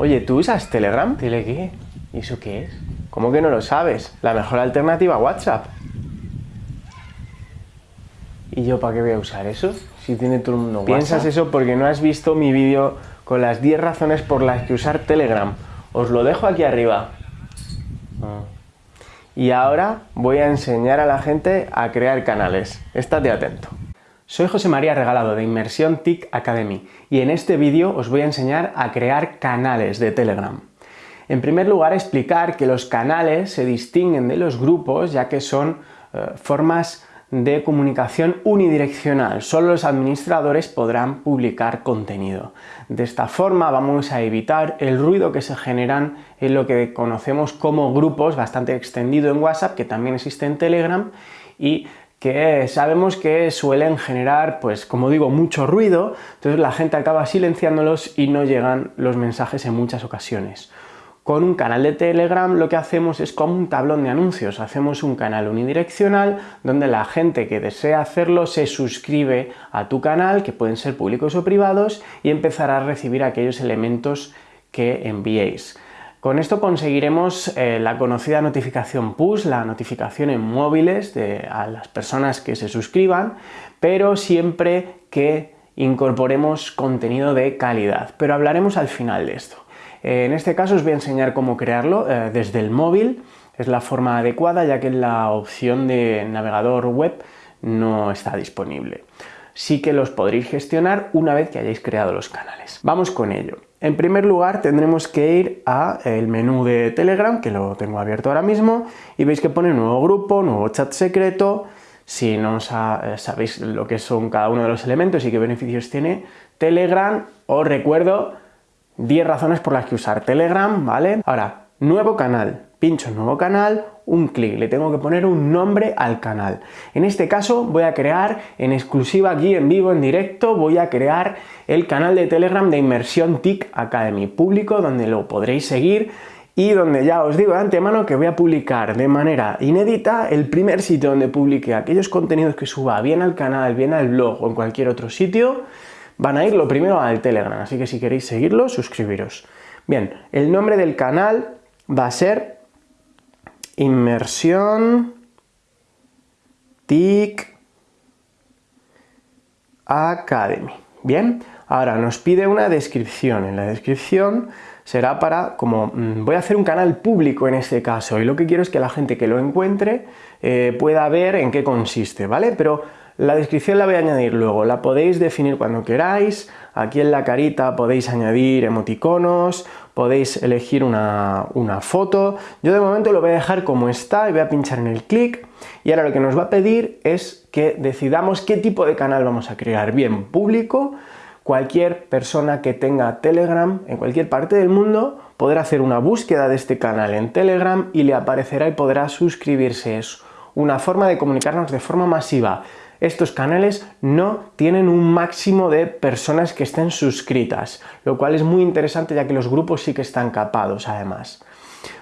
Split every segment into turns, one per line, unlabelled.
Oye, ¿tú usas Telegram? Dile qué. ¿Y eso qué es? ¿Cómo que no lo sabes? La mejor alternativa a WhatsApp. ¿Y yo para qué voy a usar eso? Si tiene todo el mundo Piensas eso porque no has visto mi vídeo con las 10 razones por las que usar Telegram. Os lo dejo aquí arriba. Ah. Y ahora voy a enseñar a la gente a crear canales. Estate atento. Soy José María Regalado de Inmersión TIC Academy y en este vídeo os voy a enseñar a crear canales de Telegram. En primer lugar, explicar que los canales se distinguen de los grupos ya que son eh, formas de comunicación unidireccional. Solo los administradores podrán publicar contenido. De esta forma vamos a evitar el ruido que se generan en lo que conocemos como grupos, bastante extendido en WhatsApp, que también existe en Telegram, y que sabemos que suelen generar, pues como digo, mucho ruido, entonces la gente acaba silenciándolos y no llegan los mensajes en muchas ocasiones. Con un canal de Telegram lo que hacemos es como un tablón de anuncios, hacemos un canal unidireccional donde la gente que desea hacerlo se suscribe a tu canal, que pueden ser públicos o privados, y empezará a recibir aquellos elementos que enviéis. Con esto conseguiremos eh, la conocida notificación push, la notificación en móviles de, a las personas que se suscriban, pero siempre que incorporemos contenido de calidad. Pero hablaremos al final de esto. Eh, en este caso os voy a enseñar cómo crearlo eh, desde el móvil, es la forma adecuada ya que la opción de navegador web no está disponible. Sí que los podréis gestionar una vez que hayáis creado los canales. Vamos con ello. En primer lugar tendremos que ir al menú de Telegram, que lo tengo abierto ahora mismo, y veis que pone nuevo grupo, nuevo chat secreto, si no eh, sabéis lo que son cada uno de los elementos y qué beneficios tiene Telegram, os recuerdo 10 razones por las que usar Telegram, ¿vale? Ahora, nuevo canal. Pincho en nuevo canal, un clic, le tengo que poner un nombre al canal. En este caso voy a crear en exclusiva aquí en vivo, en directo, voy a crear el canal de Telegram de Inmersión TIC Academy, público donde lo podréis seguir y donde ya os digo de antemano que voy a publicar de manera inédita el primer sitio donde publique aquellos contenidos que suba bien al canal, bien al blog o en cualquier otro sitio, van a ir lo primero al Telegram, así que si queréis seguirlo, suscribiros. Bien, el nombre del canal va a ser Inmersión TIC Academy. Bien, ahora nos pide una descripción. En la descripción será para, como mm, voy a hacer un canal público en este caso, y lo que quiero es que la gente que lo encuentre eh, pueda ver en qué consiste, ¿vale? Pero la descripción la voy a añadir luego, la podéis definir cuando queráis, aquí en la carita podéis añadir emoticonos, podéis elegir una, foto, yo de momento lo voy a dejar como está y voy a pinchar en el clic. Y ahora lo que nos va a pedir es que decidamos qué tipo de canal vamos a crear, bien público, cualquier persona que tenga Telegram en cualquier parte del mundo podrá hacer una búsqueda de este canal en Telegram y le aparecerá y podrá suscribirse. Es una forma de comunicarnos de forma masiva estos canales no tienen un máximo de personas que estén suscritas, lo cual es muy interesante ya que los grupos sí que están capados además.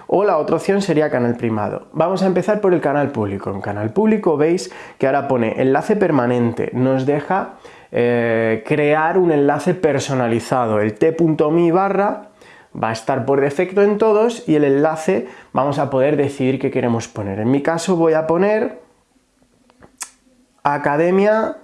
O la otra opción sería canal primado. Vamos a empezar por el canal público. En canal público veis que ahora pone enlace permanente, nos deja eh, crear un enlace personalizado, el t.me barra va a estar por defecto en todos y el enlace vamos a poder decidir qué queremos poner. En mi caso voy a poner Academia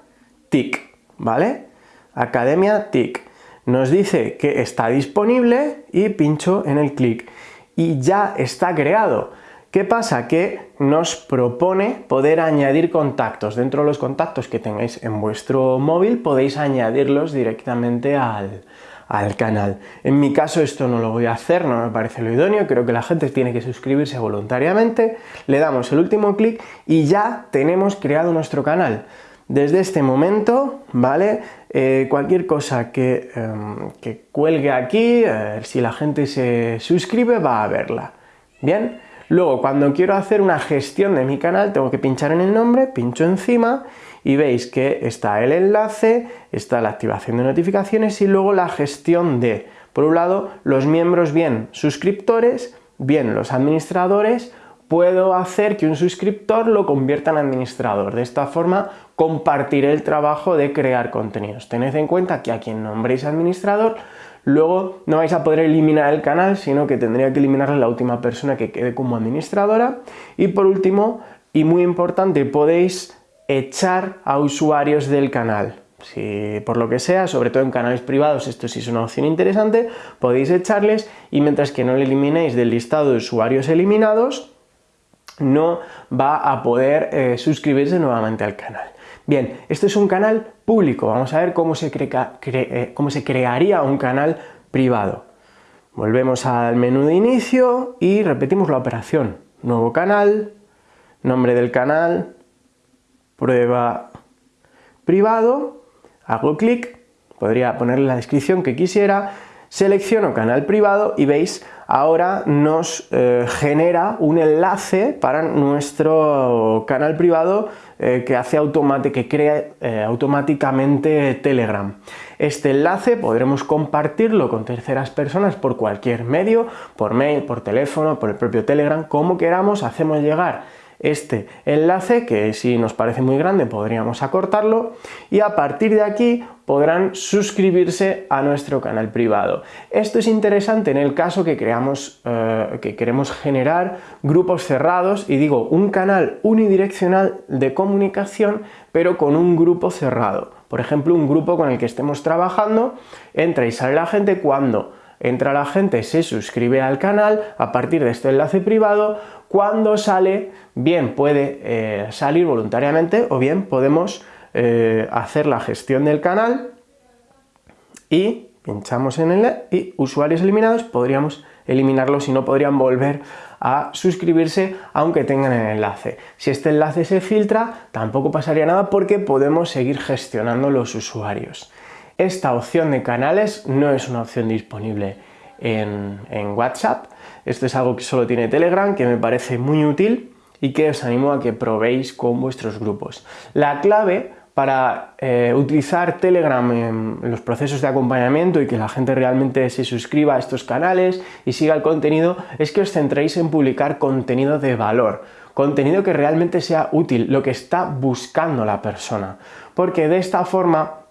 TIC, ¿vale? Academia TIC. Nos dice que está disponible y pincho en el clic y ya está creado. ¿Qué pasa? Que nos propone poder añadir contactos. Dentro de los contactos que tengáis en vuestro móvil podéis añadirlos directamente al, al canal. En mi caso esto no lo voy a hacer, no me parece lo idóneo, creo que la gente tiene que suscribirse voluntariamente, le damos el último clic y ya tenemos creado nuestro canal. Desde este momento, ¿vale? Eh, cualquier cosa que, em, cuelgue aquí, eh, si la gente se suscribe va a verla. ¿Bien? Luego, cuando quiero hacer una gestión de mi canal, tengo que pinchar en el nombre, pincho encima y veis que está el enlace, está la activación de notificaciones y luego la gestión de, por un lado, los miembros bien suscriptores, bien los administradores, puedo hacer que un suscriptor lo convierta en administrador. De esta forma compartiré el trabajo de crear contenidos. Tened en cuenta que a quien nombréis administrador luego no vais a poder eliminar el canal, sino que tendría que eliminarle la última persona que quede como administradora. Y por último, y muy importante, podéis echar a usuarios del canal. Si por lo que sea, sobre todo en canales privados, esto sí es una opción interesante, podéis echarles y mientras que no le eliminéis del listado de usuarios eliminados, no va a poder eh, suscribirse nuevamente al canal. Bien, esto es un canal público, vamos a ver cómo se, eh, cómo se crearía un canal privado. Volvemos al menú de inicio y repetimos la operación. Nuevo canal, nombre del canal, prueba privado, hago clic, podría ponerle la descripción que quisiera, selecciono canal privado y veis ahora nos eh, genera un enlace para nuestro canal privado eh, que hace que crea eh, automáticamente Telegram. Este enlace podremos compartirlo con terceras personas por cualquier medio, por mail, por teléfono, por el propio Telegram, como queramos, hacemos llegar este enlace, que si nos parece muy grande podríamos acortarlo, y a partir de aquí podrán suscribirse a nuestro canal privado. Esto es interesante en el caso que, creamos, eh, que queremos generar grupos cerrados, y digo, un canal unidireccional de comunicación, pero con un grupo cerrado. Por ejemplo, un grupo con el que estemos trabajando, entra y sale la gente cuando entra la gente, se suscribe al canal a partir de este enlace privado, cuando sale, bien puede eh, salir voluntariamente o bien podemos eh, hacer la gestión del canal y pinchamos en él y usuarios eliminados podríamos eliminarlos y no podrían volver a suscribirse aunque tengan el enlace. Si este enlace se filtra tampoco pasaría nada porque podemos seguir gestionando los usuarios. Esta opción de canales no es una opción disponible en, WhatsApp. Esto es algo que solo tiene Telegram, que me parece muy útil y que os animo a que probéis con vuestros grupos. La clave para eh, utilizar Telegram en los procesos de acompañamiento y que la gente realmente se suscriba a estos canales y siga el contenido es que os centréis en publicar contenido de valor, contenido que realmente sea útil, lo que está buscando la persona, porque de esta forma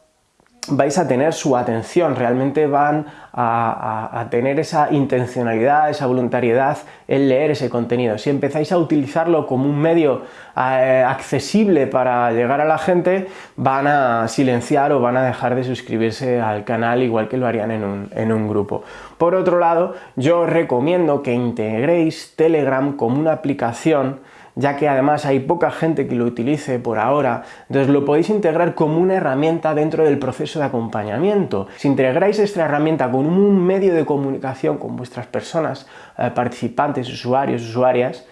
vais a tener su atención, realmente van a, tener esa intencionalidad, esa voluntariedad en leer ese contenido. Si empezáis a utilizarlo como un medio eh, accesible para llegar a la gente, van a silenciar o van a dejar de suscribirse al canal igual que lo harían en un, en un grupo. Por otro lado, yo os recomiendo que integréis Telegram como una aplicación ya que además hay poca gente que lo utilice por ahora, entonces lo podéis integrar como una herramienta dentro del proceso de acompañamiento. Si integráis esta herramienta con un medio de comunicación con vuestras personas, eh, participantes, usuarios, usuarias,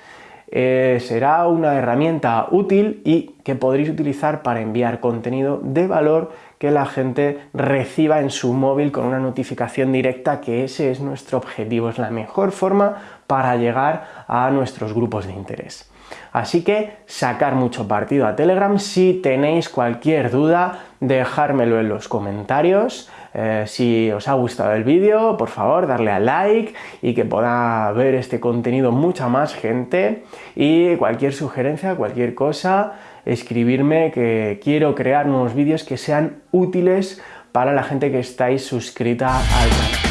eh, será una herramienta útil y que podréis utilizar para enviar contenido de valor que la gente reciba en su móvil con una notificación directa, que ese es nuestro objetivo, es la mejor forma para llegar a nuestros grupos de interés. Así que sacar mucho partido a Telegram. Si tenéis cualquier duda, dejármelo en los comentarios. Eh, si os ha gustado el vídeo, por favor, darle a like y que pueda ver este contenido mucha más gente. Y cualquier sugerencia, cualquier cosa, escribirme que quiero crear nuevos vídeos que sean útiles para la gente que estáis suscrita al canal.